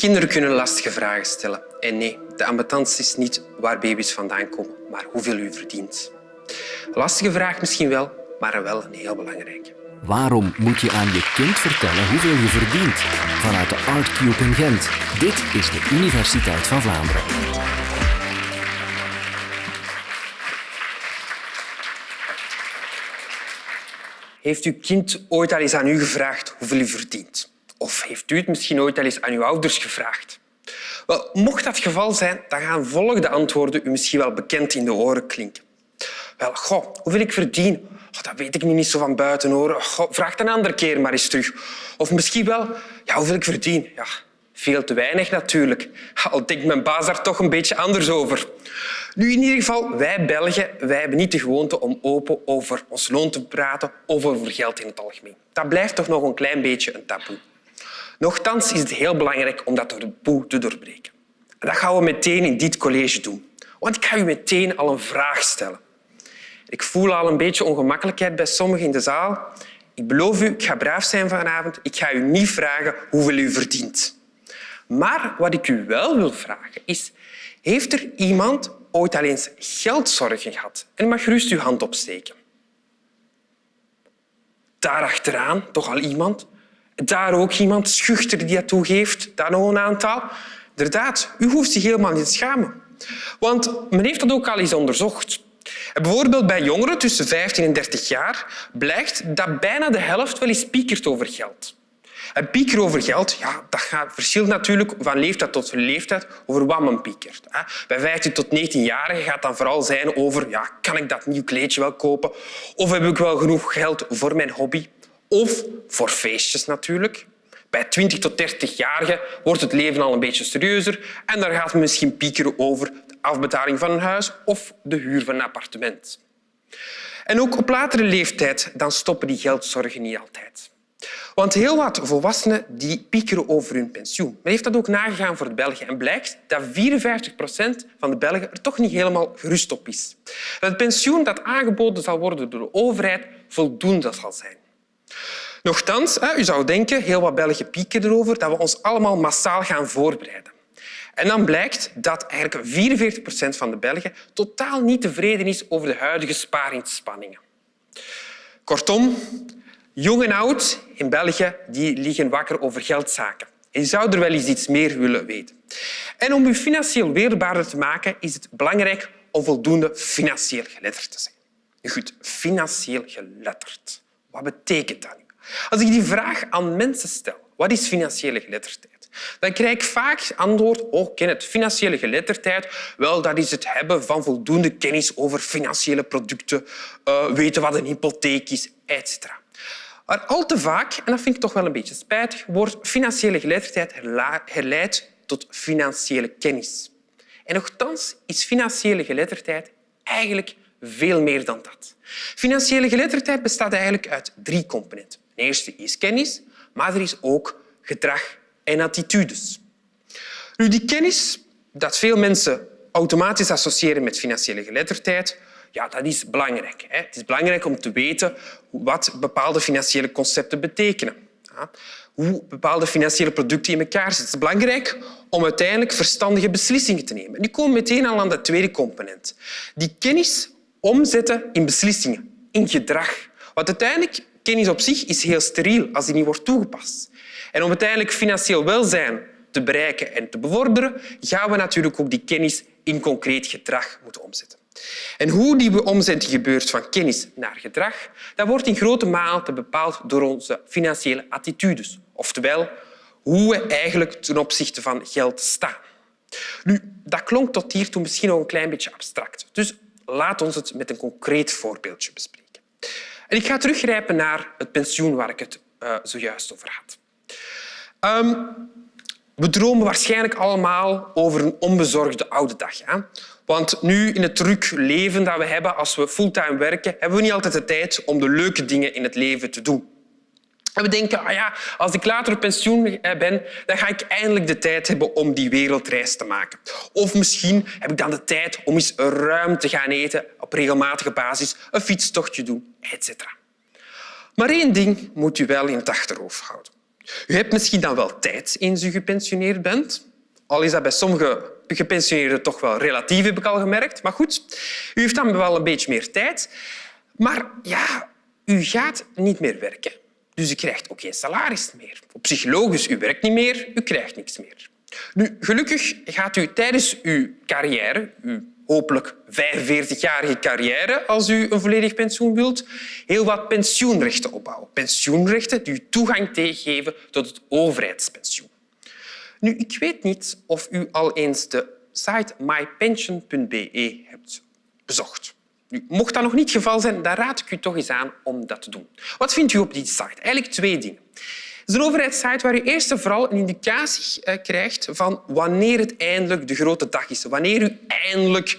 Kinderen kunnen lastige vragen stellen. En nee, de ambetance is niet waar baby's vandaan komen, maar hoeveel u verdient. Lastige vraag misschien wel, maar wel een heel belangrijke. Waarom moet je aan je kind vertellen hoeveel je verdient? Vanuit de Artcube in Gent. Dit is de Universiteit van Vlaanderen. Heeft uw kind ooit al eens aan u gevraagd hoeveel u verdient? Of heeft u het misschien ooit al eens aan uw ouders gevraagd? Wel, mocht dat het geval zijn, dan gaan volgende antwoorden u misschien wel bekend in de oren klinken. Wel, goh, hoeveel ik verdien? Oh, dat weet ik nu niet zo van buiten. Hoor. Goh, vraag het een andere keer maar eens terug. Of misschien wel, ja, hoeveel ik verdien? Ja, veel te weinig natuurlijk. Al denkt mijn baas daar toch een beetje anders over. Nu, in ieder geval, wij Belgen wij hebben niet de gewoonte om open over ons loon te praten of over geld in het algemeen. Dat blijft toch nog een klein beetje een taboe. Nochtans is het heel belangrijk om dat taboe te doorbreken. En dat gaan we meteen in dit college doen. Want ik ga u meteen al een vraag stellen. Ik voel al een beetje ongemakkelijkheid bij sommigen in de zaal. Ik beloof u, ik ga braaf zijn vanavond. Ik ga u niet vragen hoeveel u verdient. Maar wat ik u wel wil vragen is... Heeft er iemand ooit al eens geldzorgen gehad? En mag gerust uw hand opsteken. Daar achteraan toch al iemand. Daar ook iemand schuchter die dat toegeeft. Daar nog een aantal. Inderdaad, u hoeft zich helemaal niet te schamen. Want men heeft dat ook al eens onderzocht. Bijvoorbeeld bij jongeren tussen 15 en 30 jaar blijkt dat bijna de helft wel eens piekert over geld. Een pieker over geld ja, dat verschilt natuurlijk van leeftijd tot leeftijd over wat men piekert. Bij 15 tot 19-jarigen gaat dan vooral zijn over ja, kan ik dat nieuw kleedje wel kopen of heb ik wel genoeg geld voor mijn hobby of voor feestjes natuurlijk. Bij 20 tot 30-jarigen wordt het leven al een beetje serieuzer en daar gaat men misschien piekeren over de afbetaling van een huis of de huur van een appartement. En ook op latere leeftijd dan stoppen die geldzorgen niet altijd. Want heel wat volwassenen die piekeren over hun pensioen. Men heeft dat ook nagegaan voor de Belgen en blijkt dat 54 procent van de Belgen er toch niet helemaal gerust op is. Dat het pensioen dat aangeboden zal worden door de overheid voldoende zal zijn. Nochtans, u zou denken, heel wat Belgen pieken erover, dat we ons allemaal massaal gaan voorbereiden. En dan blijkt dat eigenlijk 44 procent van de Belgen totaal niet tevreden is over de huidige spaarinspanningen. Kortom, jong en oud in België die liggen wakker over geldzaken. En je zou er wel eens iets meer willen weten. En om je financieel weerbaarder te maken, is het belangrijk om voldoende financieel geletterd te zijn. Goed, financieel geletterd. Wat betekent dat? Als ik die vraag aan mensen stel, wat is financiële geletterdheid? Dan krijg ik vaak antwoord, oh, ken het, financiële geletterdheid, wel, dat is het hebben van voldoende kennis over financiële producten, uh, weten wat een hypotheek is, etc. Maar al te vaak, en dat vind ik toch wel een beetje spijtig, wordt financiële geletterdheid herleid tot financiële kennis. En nogthans is financiële geletterdheid eigenlijk veel meer dan dat. Financiële geletterdheid bestaat eigenlijk uit drie componenten. De eerste is kennis, maar er is ook gedrag en attitudes. Nu, die kennis dat veel mensen automatisch associëren met financiële geletterdheid, ja, dat is belangrijk. Het is belangrijk om te weten wat bepaalde financiële concepten betekenen. Hoe bepaalde financiële producten in elkaar zitten. Het is belangrijk om uiteindelijk verstandige beslissingen te nemen. Nu komen we meteen al aan de tweede component. Die kennis omzetten in beslissingen, in gedrag. Want uiteindelijk, kennis op zich is heel steriel als die niet wordt toegepast. En om uiteindelijk financieel welzijn te bereiken en te bevorderen, gaan we natuurlijk ook die kennis in concreet gedrag moeten omzetten. En hoe die omzetting gebeurt van kennis naar gedrag, dat wordt in grote mate bepaald door onze financiële attitudes. Oftewel, hoe we eigenlijk ten opzichte van geld staan. Nu, dat klonk tot hiertoe misschien nog een klein beetje abstract. Dus laat ons het met een concreet voorbeeldje bespreken. En ik ga teruggrijpen naar het pensioen waar ik het uh, zojuist over had. Um, we dromen waarschijnlijk allemaal over een onbezorgde oude dag. Hè? Want nu, in het druk leven dat we hebben als we fulltime werken, hebben we niet altijd de tijd om de leuke dingen in het leven te doen. En we denken, ah ja, als ik later op pensioen ben, dan ga ik eindelijk de tijd hebben om die wereldreis te maken. Of misschien heb ik dan de tijd om eens ruim te gaan eten op regelmatige basis, een fietstochtje doen, etc. Maar één ding moet u wel in het achterhoofd houden. U hebt misschien dan wel tijd eens u gepensioneerd bent. Al is dat bij sommige gepensioneerden toch wel relatief, heb ik al gemerkt. Maar goed, u heeft dan wel een beetje meer tijd. Maar ja, u gaat niet meer werken. Dus u krijgt ook geen salaris meer. Op psychologisch, u werkt niet meer, u krijgt niks meer. Nu, gelukkig gaat u tijdens uw carrière, uw hopelijk 45-jarige carrière, als u een volledig pensioen wilt, heel wat pensioenrechten opbouwen. Pensioenrechten die u toegang geven tot het overheidspensioen. Nu, ik weet niet of u al eens de site mypension.be hebt bezocht. Mocht dat nog niet het geval zijn, dan raad ik u toch eens aan om dat te doen. Wat vindt u op die site? Eigenlijk twee dingen. Het is een overheidssite waar u eerst en vooral een indicatie eh, krijgt van wanneer het eindelijk de grote dag is. Wanneer u eindelijk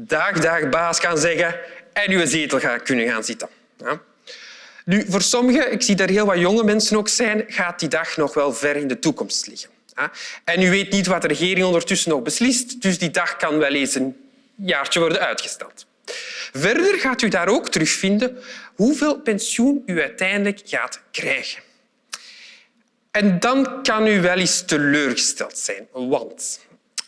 dag, dag baas kan zeggen en uw zetel gaat kunnen gaan zitten. Ja. Nu, voor sommigen, ik zie daar heel wat jonge mensen ook zijn, gaat die dag nog wel ver in de toekomst liggen. En u weet niet wat de regering ondertussen nog beslist, dus die dag kan wel eens een jaartje worden uitgesteld. Verder gaat u daar ook terugvinden hoeveel pensioen u uiteindelijk gaat krijgen. En dan kan u wel eens teleurgesteld zijn, want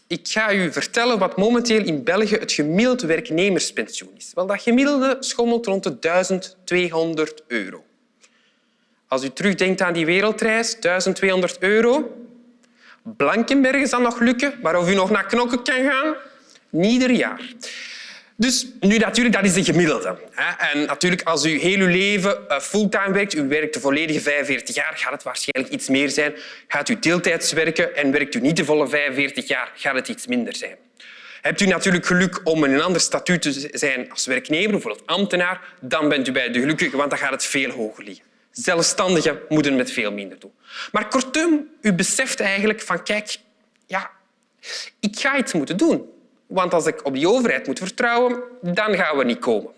ik ga u vertellen wat momenteel in België het gemiddelde werknemerspensioen is. Wel, dat gemiddelde schommelt rond de 1200 euro. Als u terugdenkt aan die wereldreis, 1200 euro. Blankenberg is nog lukken, maar of u nog naar knokken kan gaan, niet ieder jaar. Dus nu natuurlijk, dat is de gemiddelde. En natuurlijk, als u heel uw leven eh, fulltime werkt, u werkt de volledige 45 jaar, gaat het waarschijnlijk iets meer zijn. Gaat u deeltijds werken en werkt u niet de volle 45 jaar, gaat het iets minder zijn. Hebt u natuurlijk geluk om in een ander statuut te zijn als werknemer, bijvoorbeeld ambtenaar, dan bent u bij de gelukkigen, want dan gaat het veel hoger liggen. Zelfstandigen moeten met veel minder doen. Maar kortom, u beseft eigenlijk van kijk, ja, ik ga iets moeten doen. Want als ik op die overheid moet vertrouwen, dan gaan we niet komen.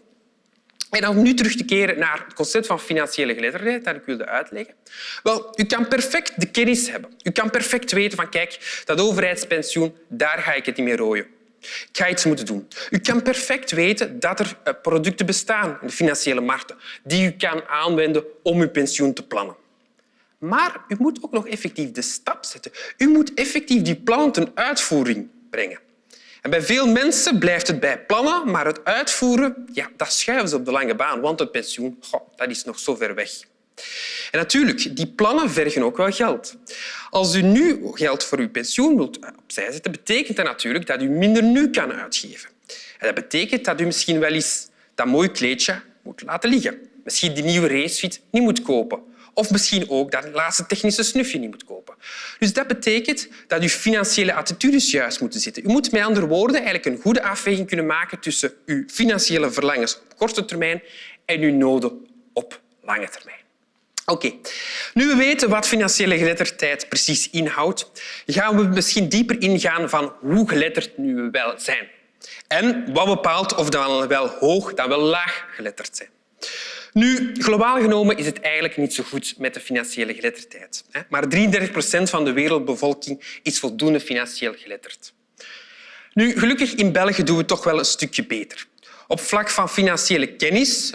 En om nu terug te keren naar het concept van financiële geletterdheid dat ik wilde uitleggen. Wel, u kan perfect de kennis hebben. U kan perfect weten van kijk, dat overheidspensioen, daar ga ik het niet meer rooien. Ik ga iets moeten doen. U kan perfect weten dat er eh, producten bestaan in de financiële markten die u kan aanwenden om uw pensioen te plannen. Maar u moet ook nog effectief de stap zetten. U moet effectief die plannen ten uitvoering brengen. En bij veel mensen blijft het bij plannen, maar het uitvoeren, ja, dat schuiven ze op de lange baan, want het pensioen dat is nog zo ver weg. En natuurlijk, die plannen vergen ook wel geld. Als u nu geld voor uw pensioen wilt opzij zetten, betekent dat natuurlijk dat u minder nu kan uitgeven. En dat betekent dat u misschien wel eens dat mooi kleedje moet laten liggen. Misschien die nieuwe racefiets niet moet kopen. Of misschien ook dat laatste technische snufje niet moet kopen. Dus dat betekent dat je financiële attitudes juist moeten zitten. U moet met andere woorden eigenlijk een goede afweging kunnen maken tussen uw financiële verlangens op korte termijn en uw noden op lange termijn. Oké, nu we weten wat financiële geletterdheid precies inhoudt, gaan we misschien dieper ingaan van hoe geletterd nu we wel zijn. En wat bepaalt of we wel hoog dan wel laag geletterd zijn. Nu, globaal genomen is het eigenlijk niet zo goed met de financiële geletterdheid. Maar 33 procent van de wereldbevolking is voldoende financieel geletterd. Nu, gelukkig in België doen we toch wel een stukje beter. Op vlak van financiële kennis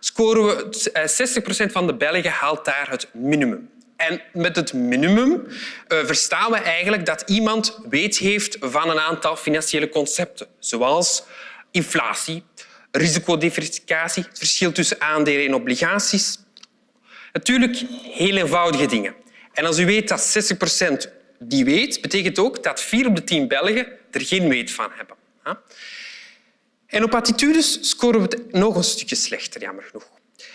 scoren we 60 eh, procent van de Belgen haalt daar het minimum. En met het minimum eh, verstaan we eigenlijk dat iemand weet heeft van een aantal financiële concepten, zoals inflatie, risicodiversificatie, het verschil tussen aandelen en obligaties. Natuurlijk heel eenvoudige dingen. En als u weet dat 60 procent die weet, betekent ook dat vier op de tien Belgen er geen weet van hebben. En op attitudes scoren we het nog een stukje slechter, jammer genoeg.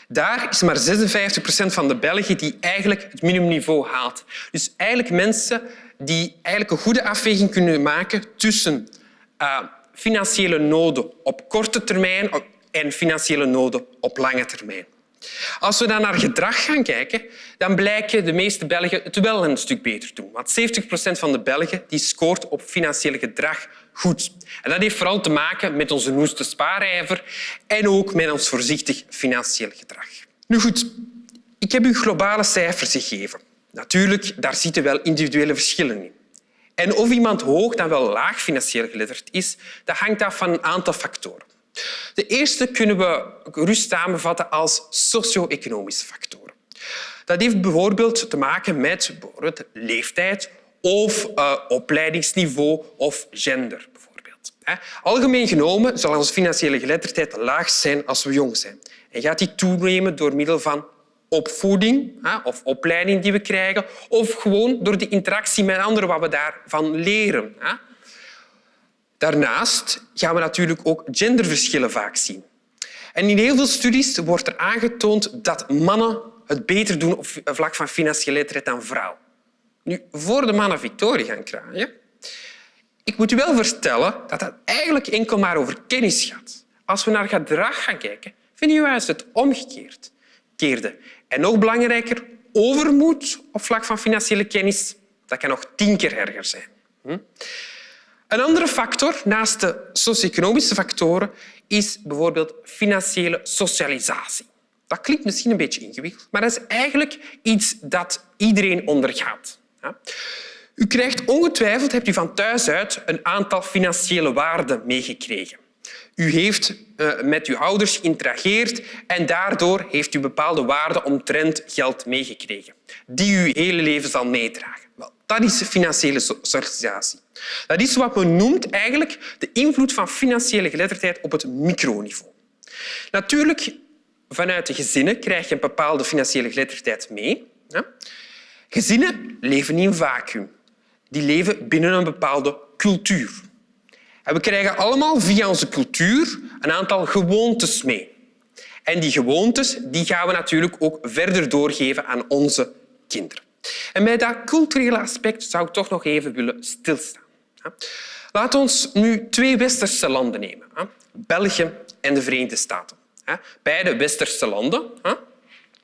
Daar is maar 56 procent van de Belgen die eigenlijk het minimumniveau haalt. Dus eigenlijk mensen die eigenlijk een goede afweging kunnen maken tussen uh, financiële noden op korte termijn en financiële noden op lange termijn. Als we dan naar gedrag gaan kijken, dan blijken de meeste Belgen het wel een stuk beter doen. Want 70 procent van de Belgen die scoort op financieel gedrag goed. En dat heeft vooral te maken met onze noeste spaarijver en ook met ons voorzichtig financieel gedrag. Nu goed, ik heb u globale cijfers gegeven. Natuurlijk, daar zitten wel individuele verschillen in. En of iemand hoog dan wel laag financieel geletterd is, dat hangt af van een aantal factoren. De eerste kunnen we gerust samenvatten als socio-economische factoren. Dat heeft bijvoorbeeld te maken met leeftijd of uh, opleidingsniveau of gender. Bijvoorbeeld. Algemeen genomen zal onze financiële geletterdheid laag zijn als we jong zijn. En gaat die toenemen door middel van opvoeding of opleiding die we krijgen, of gewoon door de interactie met anderen, wat we daarvan leren. Daarnaast gaan we natuurlijk ook genderverschillen vaak zien. En in heel veel studies wordt er aangetoond dat mannen het beter doen op vlak van financiële letterdheid dan vrouwen. Nu, voor de mannen victorie gaan kraaien, ik moet u wel vertellen dat het eigenlijk enkel maar over kennis gaat. Als we naar gedrag gaan kijken, vind je juist het omgekeerd. Keerde. En nog belangrijker, overmoed op vlak van financiële kennis, dat kan nog tien keer erger zijn. Hm? Een andere factor, naast de socio-economische factoren, is bijvoorbeeld financiële socialisatie. Dat klinkt misschien een beetje ingewikkeld, maar dat is eigenlijk iets dat iedereen ondergaat. U krijgt ongetwijfeld, hebt u van thuis uit, een aantal financiële waarden meegekregen. U heeft uh, met uw ouders geïnterageerd en daardoor heeft u bepaalde waarden omtrent geld meegekregen, die u hele leven zal meedragen. Wel, dat is financiële socialisatie. Dat is wat men noemt eigenlijk de invloed van financiële geletterdheid op het microniveau. Natuurlijk, vanuit de gezinnen krijg je een bepaalde financiële geletterdheid mee. Gezinnen leven in een vacuüm. Die leven binnen een bepaalde cultuur. En we krijgen allemaal via onze cultuur een aantal gewoontes mee. En die gewoontes die gaan we natuurlijk ook verder doorgeven aan onze kinderen. En bij dat culturele aspect zou ik toch nog even willen stilstaan. Laten we nu twee westerse landen nemen. België en de Verenigde Staten. Beide westerse landen,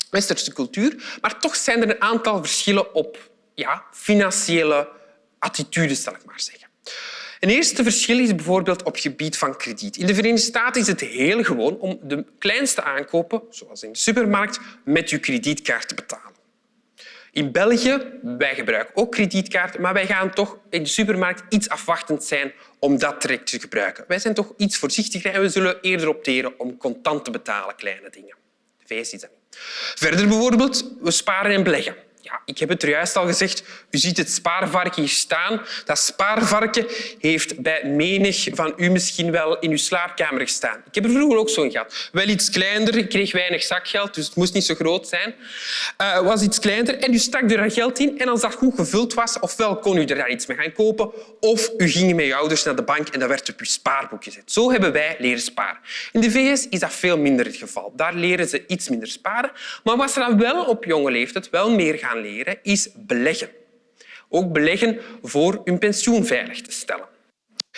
westerse cultuur, maar toch zijn er een aantal verschillen op ja, financiële attitudes, zal ik maar zeggen. Een eerste verschil is bijvoorbeeld op gebied van krediet. In de Verenigde Staten is het heel gewoon om de kleinste aankopen, zoals in de supermarkt, met je kredietkaart te betalen. In België wij gebruiken ook kredietkaarten, maar wij gaan toch in de supermarkt iets afwachtend zijn om dat direct te gebruiken. Wij zijn toch iets voorzichtiger en we zullen eerder opteren om contant te betalen, kleine dingen. De VS is dat niet. Verder bijvoorbeeld, we sparen en beleggen. Ja, ik heb het er juist al gezegd. U ziet het spaarvarken hier staan. Dat spaarvarken heeft bij menig van u misschien wel in uw slaapkamer gestaan. Ik heb er vroeger ook zo'n gehad. Wel iets kleiner. Ik kreeg weinig zakgeld, dus het moest niet zo groot zijn. Uh, was iets kleiner en u stak er geld in. En als dat goed gevuld was, ofwel kon u er daar iets mee gaan kopen, of u ging met je ouders naar de bank en dat werd op uw spaarboek gezet. Zo hebben wij leren sparen. In de VS is dat veel minder het geval. Daar leren ze iets minder sparen. Maar wat ze dan wel op jonge leeftijd wel meer gaan leren, is beleggen. Ook beleggen voor hun pensioen veilig te stellen.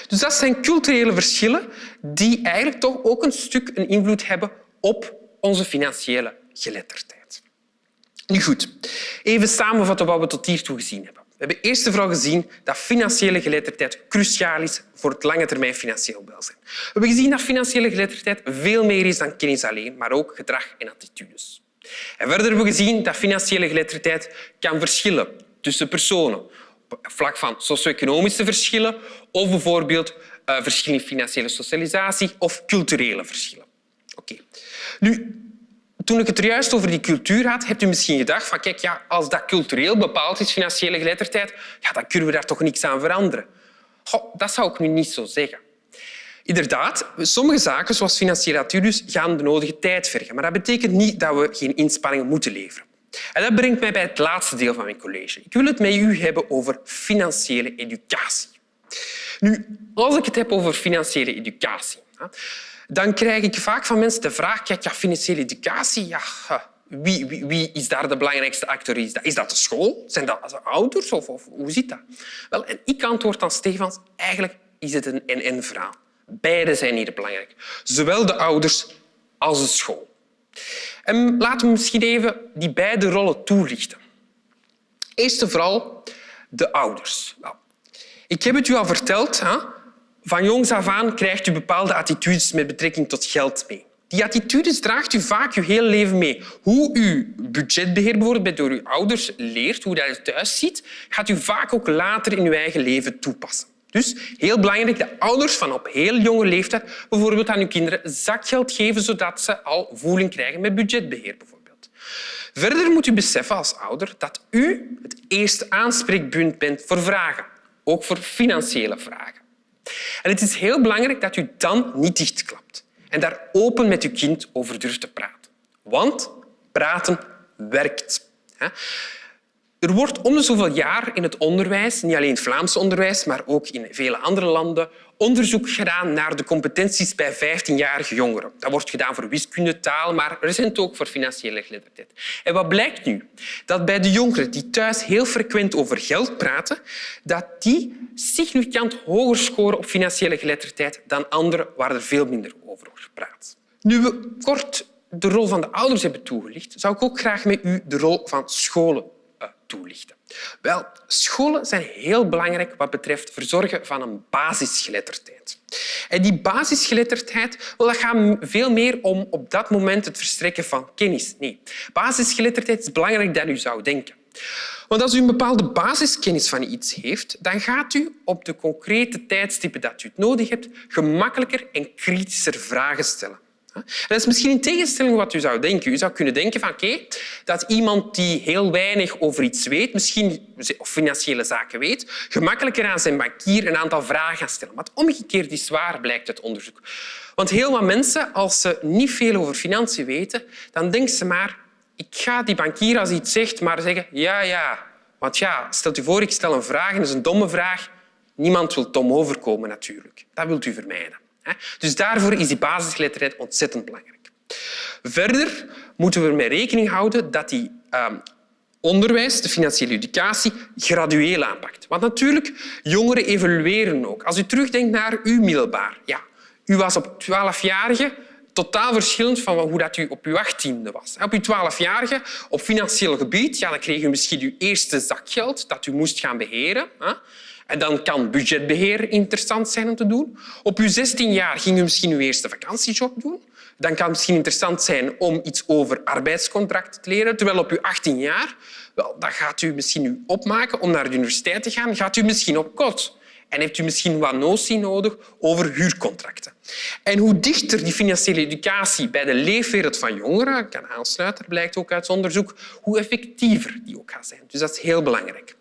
Dus dat zijn culturele verschillen die eigenlijk toch ook een stuk een invloed hebben op onze financiële geletterdheid. Nu goed, even samenvatten wat we tot hiertoe gezien hebben. We hebben eerst vooral gezien dat financiële geletterdheid cruciaal is voor het lange termijn financieel welzijn. We hebben gezien dat financiële geletterdheid veel meer is dan kennis alleen, maar ook gedrag en attitudes. En verder hebben we gezien dat financiële geletterdheid kan verschillen tussen personen. Op vlak van socio-economische verschillen of bijvoorbeeld uh, verschillen in financiële socialisatie of culturele verschillen. Oké. Nu, toen ik het juist over die cultuur had, hebt u misschien gedacht van kijk, ja, als dat cultureel bepaald is, financiële geletterdheid, ja, dan kunnen we daar toch niks aan veranderen. Dat zou ik nu niet zo zeggen. Inderdaad, sommige zaken, zoals financiële attitudes, gaan de nodige tijd vergen. Maar dat betekent niet dat we geen inspanningen moeten leveren. En dat brengt mij bij het laatste deel van mijn college. Ik wil het met u hebben over financiële educatie. Nu, als ik het heb over financiële educatie, dan krijg ik vaak van mensen de vraag kijk, ja, financiële educatie, ja, wie, wie, wie, is daar de belangrijkste dat, is dat de school? Zijn dat de ouders? Of, of, hoe zit dat? Wel, en ik antwoord dan Stefans, eigenlijk is het een en-en verhaal. Beide zijn hier belangrijk. Zowel de ouders als de school. En laten we misschien even die beide rollen toelichten. Eerst en vooral de ouders. Nou, ik heb het u al verteld. Hè? Van jongs af aan krijgt u bepaalde attitudes met betrekking tot geld mee. Die attitudes draagt u vaak uw hele leven mee. Hoe u budgetbeheer bijvoorbeeld door uw ouders leert, hoe dat thuis ziet, gaat u vaak ook later in uw eigen leven toepassen. Dus heel belangrijk, de ouders van op heel jonge leeftijd bijvoorbeeld aan hun kinderen zakgeld geven, zodat ze al voeling krijgen met budgetbeheer. Bijvoorbeeld. Verder moet u beseffen als ouder dat u het eerste aanspreekpunt bent voor vragen, ook voor financiële vragen. En het is heel belangrijk dat u dan niet dichtklapt en daar open met uw kind over durft te praten. Want praten werkt. Er wordt om de zoveel jaar in het onderwijs, niet alleen het Vlaams onderwijs, maar ook in vele andere landen, onderzoek gedaan naar de competenties bij 15-jarige jongeren. Dat wordt gedaan voor wiskunde, taal, maar recent ook voor financiële geletterdheid. En wat blijkt nu? Dat bij de jongeren die thuis heel frequent over geld praten, dat die significant hoger scoren op financiële geletterdheid dan anderen waar er veel minder over wordt gepraat. Nu we kort de rol van de ouders hebben toegelicht, zou ik ook graag met u de rol van scholen toelichten. Wel, scholen zijn heel belangrijk wat betreft verzorgen van een basisgeletterdheid. En die basisgeletterdheid dat gaat veel meer om op dat moment het verstrekken van kennis. Nee, basisgeletterdheid is belangrijker dan u zou denken. Want als u een bepaalde basiskennis van iets heeft, dan gaat u op de concrete tijdstippen dat u het nodig hebt gemakkelijker en kritischer vragen stellen. Dat is misschien in tegenstelling wat u zou denken. U zou kunnen denken van dat iemand die heel weinig over iets weet, misschien of financiële zaken weet, gemakkelijker aan zijn bankier een aantal vragen gaat stellen. Maar omgekeerd is waar, blijkt uit onderzoek. Want heel wat mensen, als ze niet veel over financiën weten, dan denken ze maar ik ga die bankier als hij iets zegt maar zeggen ja, ja. Want ja, stelt u voor, ik stel een vraag en dat is een domme vraag. Niemand wil dom overkomen natuurlijk. Dat wilt u vermijden. Dus daarvoor is die basisgeletterdheid ontzettend belangrijk. Verder moeten we ermee rekening houden dat die ehm, onderwijs, de financiële educatie, gradueel aanpakt. Want natuurlijk, jongeren evolueren ook. Als u terugdenkt naar uw middelbaar. Ja, u was op 12-jarige totaal verschillend van hoe dat u op uw achttiende was. Op uw twaalfjarige, op financieel gebied, ja, dan kreeg u misschien uw eerste zakgeld dat u moest gaan beheren. En dan kan budgetbeheer interessant zijn om te doen. Op je 16 jaar ging u misschien uw eerste vakantiejob doen. Dan kan het misschien interessant zijn om iets over arbeidscontract te leren. Terwijl op je 18 jaar, wel, dan gaat u misschien u opmaken om naar de universiteit te gaan. Gaat u misschien op kot. En heeft u misschien wat notie nodig over huurcontracten. En hoe dichter die financiële educatie bij de leefwereld van jongeren kan aansluiten, blijkt ook uit onderzoek, hoe effectiever die ook gaat zijn. Dus dat is heel belangrijk.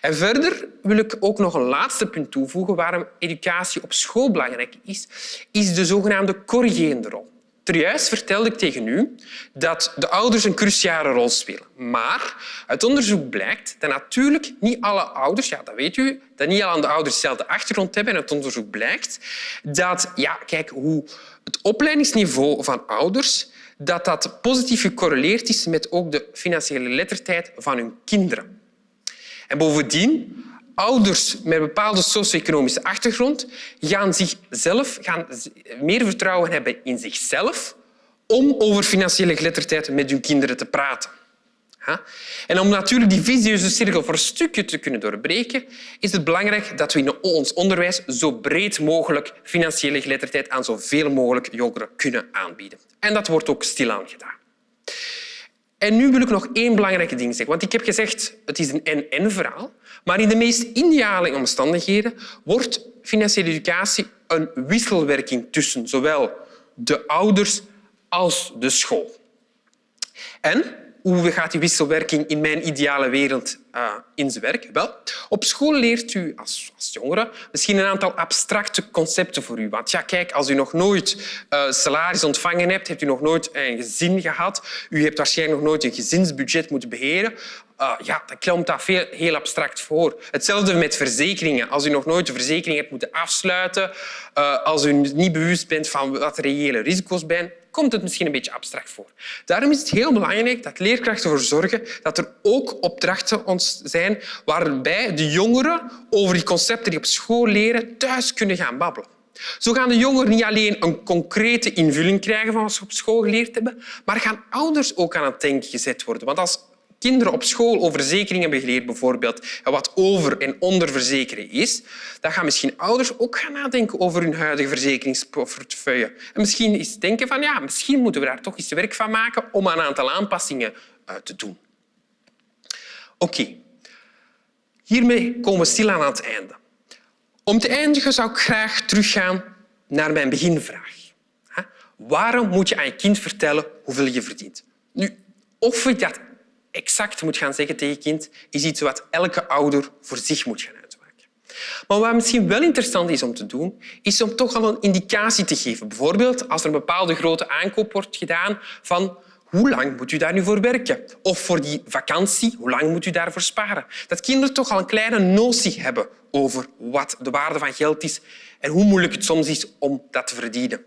En verder wil ik ook nog een laatste punt toevoegen waarom educatie op school belangrijk is, is de zogenaamde corrigerende rol. Juist vertelde ik tegen u dat de ouders een cruciale rol spelen. Maar uit onderzoek blijkt dat natuurlijk niet alle ouders, ja, dat weet u, dat niet alle ouders dezelfde achtergrond hebben. En uit onderzoek blijkt dat ja, kijk, hoe het opleidingsniveau van ouders dat dat positief gecorreleerd is met ook de financiële lettertijd van hun kinderen. En bovendien, ouders met een bepaalde socio-economische achtergrond gaan, zichzelf, gaan meer vertrouwen hebben in zichzelf om over financiële geletterdheid met hun kinderen te praten. En om natuurlijk die visieuze cirkel voor een stukje te kunnen doorbreken, is het belangrijk dat we in ons onderwijs zo breed mogelijk financiële geletterdheid aan zoveel mogelijk jongeren kunnen aanbieden. En dat wordt ook stilaan gedaan. En nu wil ik nog één belangrijke ding zeggen. Want ik heb gezegd, het is een en-en-verhaal. Maar in de meest ideale omstandigheden wordt financiële educatie een wisselwerking tussen zowel de ouders als de school. En hoe gaat die wisselwerking in mijn ideale wereld uh, in zijn werk? Wel, op school leert u als, als jongere misschien een aantal abstracte concepten voor u. Want ja, kijk, als u nog nooit uh, salaris ontvangen hebt, hebt u nog nooit een gezin gehad, u hebt waarschijnlijk nog nooit een gezinsbudget moeten beheren, uh, ja, dan komt dat veel, heel abstract voor. Hetzelfde met verzekeringen. Als u nog nooit een verzekering hebt moeten afsluiten, als u niet bewust bent van wat de reële risico's zijn, komt het misschien een beetje abstract voor. Daarom is het heel belangrijk dat leerkrachten ervoor zorgen dat er ook opdrachten zijn waarbij de jongeren over die concepten die op school leren thuis kunnen gaan babbelen. Zo gaan de jongeren niet alleen een concrete invulling krijgen van wat ze op school geleerd hebben, maar gaan ouders ook aan het denken gezet worden. Want als kinderen op school over verzekeringen hebben geleerd, bijvoorbeeld, en wat over- en onderverzekeren is, dan gaan misschien ouders ook gaan nadenken over hun huidige verzekeringsportefeuille. En misschien eens denken van ja, misschien moeten we daar toch eens werk van maken om een aantal aanpassingen uh, te doen. Oké, hiermee komen we stilaan aan het einde. Om te eindigen zou ik graag teruggaan naar mijn beginvraag. Waarom moet je aan je kind vertellen hoeveel je verdient? Nu, of je dat exact moet gaan zeggen tegen kind, is iets wat elke ouder voor zich moet gaan uitmaken. Maar wat misschien wel interessant is om te doen, is om toch al een indicatie te geven. Bijvoorbeeld als er een bepaalde grote aankoop wordt gedaan van hoe lang moet u daar nu voor werken? Of voor die vakantie, hoe lang moet u daarvoor sparen? Dat kinderen toch al een kleine notie hebben over wat de waarde van geld is en hoe moeilijk het soms is om dat te verdienen.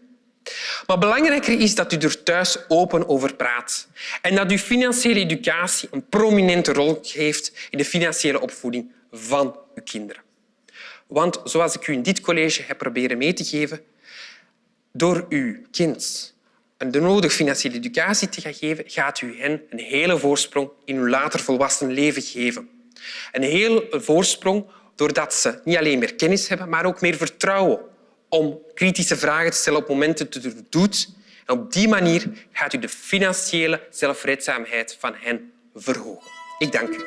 Maar belangrijker is dat u er thuis open over praat en dat uw financiële educatie een prominente rol heeft in de financiële opvoeding van uw kinderen. Want zoals ik u in dit college heb proberen mee te geven, door uw kind de nodige financiële educatie te gaan geven, gaat u hen een hele voorsprong in hun later volwassen leven geven. Een hele voorsprong doordat ze niet alleen meer kennis hebben, maar ook meer vertrouwen om kritische vragen te stellen op momenten dat u het doet. En op die manier gaat u de financiële zelfredzaamheid van hen verhogen. Ik dank u.